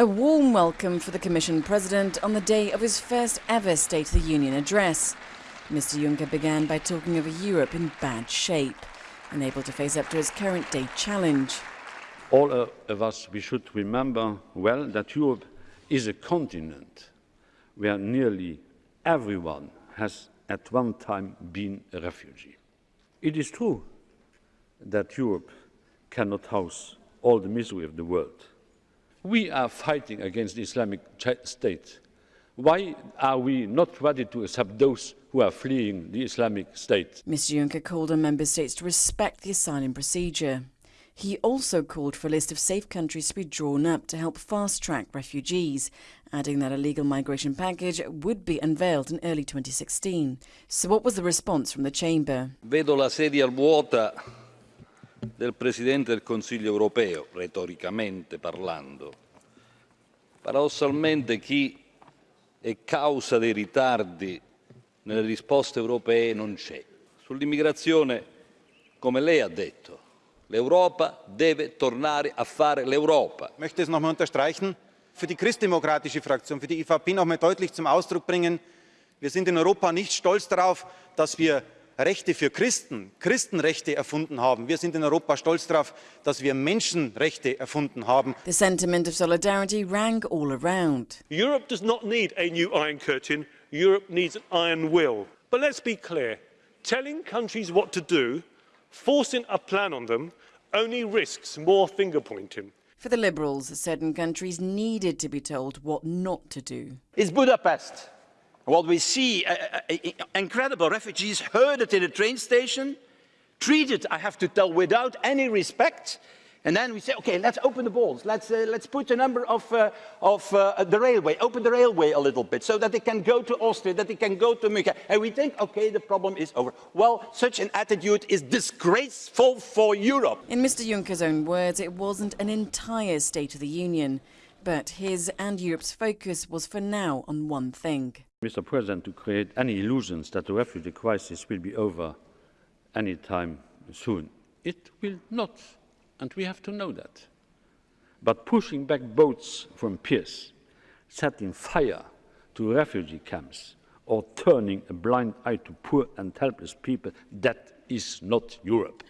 A warm welcome for the Commission President on the day of his first ever State of the Union address. Mr Juncker began by talking of a Europe in bad shape, unable to face up to its current day challenge. All of us, we should remember well that Europe is a continent where nearly everyone has at one time been a refugee. It is true that Europe cannot house all the misery of the world. We are fighting against the Islamic State. Why are we not ready to accept those who are fleeing the Islamic State? Mr Juncker called on member states to respect the asylum procedure. He also called for a list of safe countries to be drawn up to help fast-track refugees, adding that a legal migration package would be unveiled in early 2016. So what was the response from the chamber? Vedo la sedia vuota del Presidente del Consiglio europeo, retoricamente parlando. Paradossalmente chi è causa dei ritardi nelle risposte europee non c'è. Sull'immigrazione, come lei ha detto, l'Europa deve tornare a fare l'Europa. Möchte es noch einmal unterstreichen, für die christdemokratische Fraktion, für die EVP noch einmal deutlich zum Ausdruck bringen, wir sind in Europa nicht stolz darauf, dass wir Rechte für Christen, Christenrechte erfunden haben. Wir sind in Europa stolz darauf, dass wir Menschenrechte erfunden haben. The sentiment of solidarity rang all around. Europe does not need a new Iron Curtain. Europe needs an iron will. But let's be clear. Telling countries what to do, forcing a plan on them, only risks more finger pointing. For the Liberals, certain countries needed to be told what not to do. It's Budapest. What we see, uh, uh, uh, incredible refugees herded in a train station, treated, I have to tell, without any respect. And then we say, okay, let's open the balls. Let's, uh, let's put a number of, uh, of uh, the railway, open the railway a little bit so that they can go to Austria, that they can go to Munich. And we think, okay, the problem is over. Well, such an attitude is disgraceful for Europe. In Mr Juncker's own words, it wasn't an entire State of the Union. But his and Europe's focus was for now on one thing. Mr. President, to create any illusions that the refugee crisis will be over any time soon. It will not, and we have to know that. But pushing back boats from piers, setting fire to refugee camps, or turning a blind eye to poor and helpless people, that is not Europe.